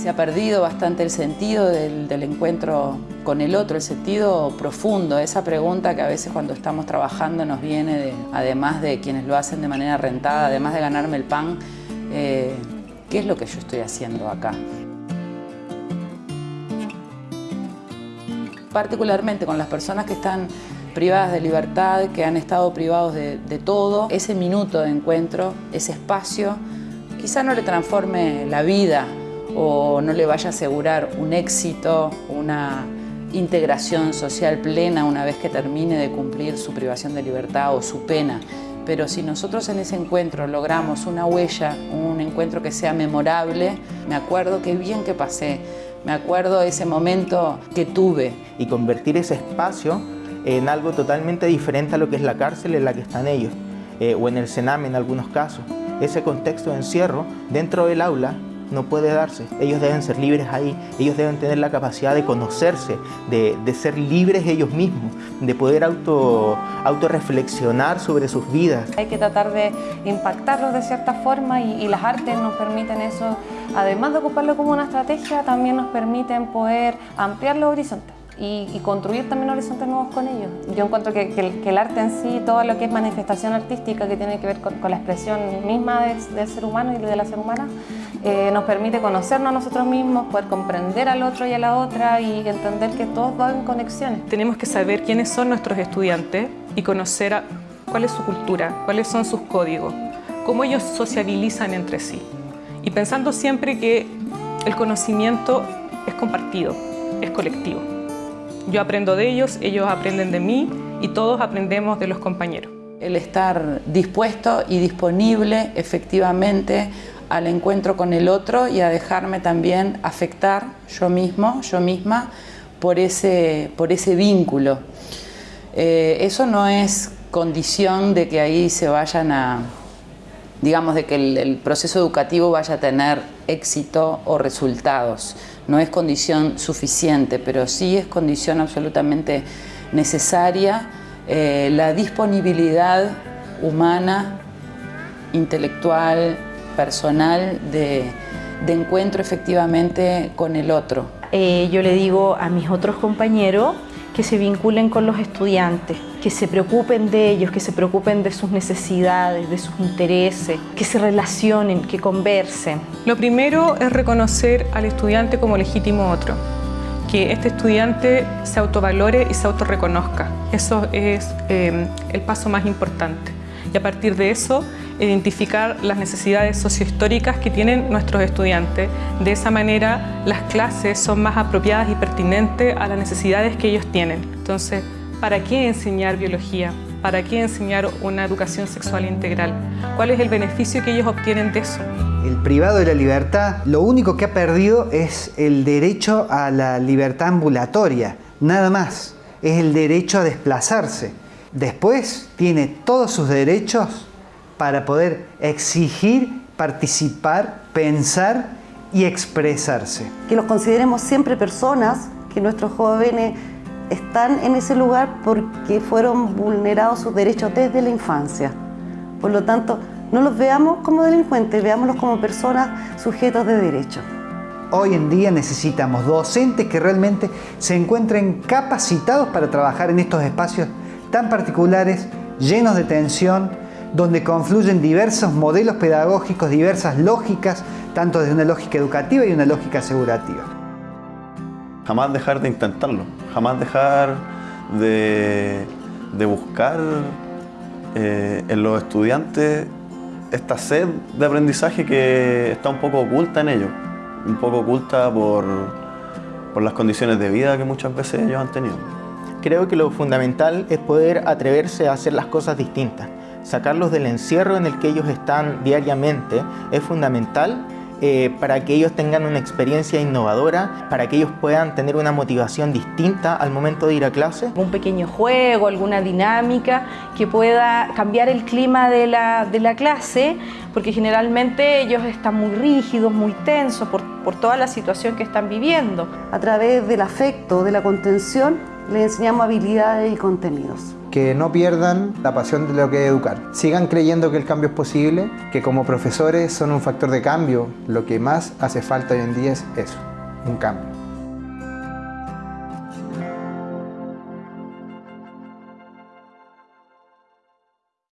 Se ha perdido bastante el sentido del, encuentro con el otro, el sentido profundo, esa pregunta que a veces cuando estamos trabajando nos viene, de, además de quienes lo hacen de manera rentada, además de ganarme el pan, eh, ¿qué es lo que yo estoy haciendo acá? Particularmente con las personas que están privadas de libertad, que han estado privados de, de todo, ese minuto de encuentro, ese espacio, quizá no le transforme la vida o no le vaya a asegurar un éxito, una integración social plena una vez que termine de cumplir su privación de libertad o su pena. Pero si nosotros en ese encuentro logramos una huella, un encuentro que sea memorable, me acuerdo qué bien que pasé, me acuerdo ese momento que tuve. Y convertir ese espacio en algo totalmente diferente a lo que es la cárcel en la que están ellos, eh, o en el Sename en algunos casos. Ese contexto de encierro dentro del aula no puede darse. Ellos deben ser libres ahí, ellos deben tener la capacidad de conocerse, de, de ser libres ellos mismos, de poder auto, autorreflexionar sobre sus vidas. Hay que tratar de impactarlos de cierta forma y, las artes nos permiten eso, además de ocuparlo como una estrategia, también nos permiten poder ampliar los horizontes. Y, construir también horizontes nuevos con ellos. Yo encuentro que, el, arte en sí, todo lo que es manifestación artística que tiene que ver con, con la expresión misma de, del ser humano y de la ser humana, eh, nos permite conocernos a nosotros mismos, poder comprender al otro y a la otra y entender que todos van en conexiones. Tenemos que saber quiénes son nuestros estudiantes y conocer a, cuál es su cultura, cuáles son sus códigos, cómo ellos sociabilizan entre sí. Y pensando siempre que el conocimiento es compartido, es colectivo. Yo aprendo de ellos, ellos aprenden de mí y todos aprendemos de los compañeros. El estar dispuesto y disponible efectivamente al encuentro con el otro y a dejarme también afectar yo mismo, yo misma, por ese, por ese vínculo. Eh, eso no es condición de que ahí se vayan a, digamos, de que el, proceso educativo vaya a tener éxito o resultados. No es condición suficiente, pero sí es condición absolutamente necesaria eh, la disponibilidad humana, intelectual, personal, de, de encuentro efectivamente con el otro. Eh, yo le digo a mis otros compañeros que se vinculen con los estudiantes, que se preocupen de ellos, que se preocupen de sus necesidades, de sus intereses, que se relacionen, que conversen. Lo primero es reconocer al estudiante como legítimo otro, que este estudiante se autovalore y se autorreconozca. Eso es eh, el paso más importante. Y a partir de eso, identificar las necesidades sociohistóricas que tienen nuestros estudiantes. De esa manera, las clases son más apropiadas y pertinentes a las necesidades que ellos tienen. Entonces, ¿para qué enseñar biología? ¿Para qué enseñar una educación sexual integral? ¿Cuál es el beneficio que ellos obtienen de eso? El privado de la libertad, lo único que ha perdido es el derecho a la libertad ambulatoria, nada más. Es el derecho a desplazarse. Después tiene todos sus derechos para poder exigir, participar, pensar y expresarse. Que los consideremos siempre personas, que nuestros jóvenes están en ese lugar porque fueron vulnerados sus derechos desde la infancia. Por lo tanto, no los veamos como delincuentes, veámoslos como personas sujetos de derechos. Hoy en día necesitamos docentes que realmente se encuentren capacitados para trabajar en estos espacios tan particulares, llenos de tensión, donde confluyen diversos modelos pedagógicos, diversas lógicas, tanto desde una lógica educativa y una lógica asegurativa. Jamás dejar de intentarlo, jamás dejar de, de buscar eh, en los estudiantes esta sed de aprendizaje que está un poco oculta en ellos, un poco oculta por, por las condiciones de vida que muchas veces ellos han tenido. Creo que lo fundamental es poder atreverse a hacer las cosas distintas. Sacarlos del encierro en el que ellos están diariamente es fundamental eh, para que ellos tengan una experiencia innovadora, para que ellos puedan tener una motivación distinta al momento de ir a clase. Un pequeño juego, alguna dinámica que pueda cambiar el clima de la, de la clase, porque generalmente ellos están muy rígidos, muy tensos por, por toda la situación que están viviendo. A través del afecto, de la contención, les enseñamos habilidades y contenidos. Que no pierdan la pasión de lo que es educar. Sigan creyendo que el cambio es posible, que como profesores son un factor de cambio. Lo que más hace falta hoy en día es eso, un cambio.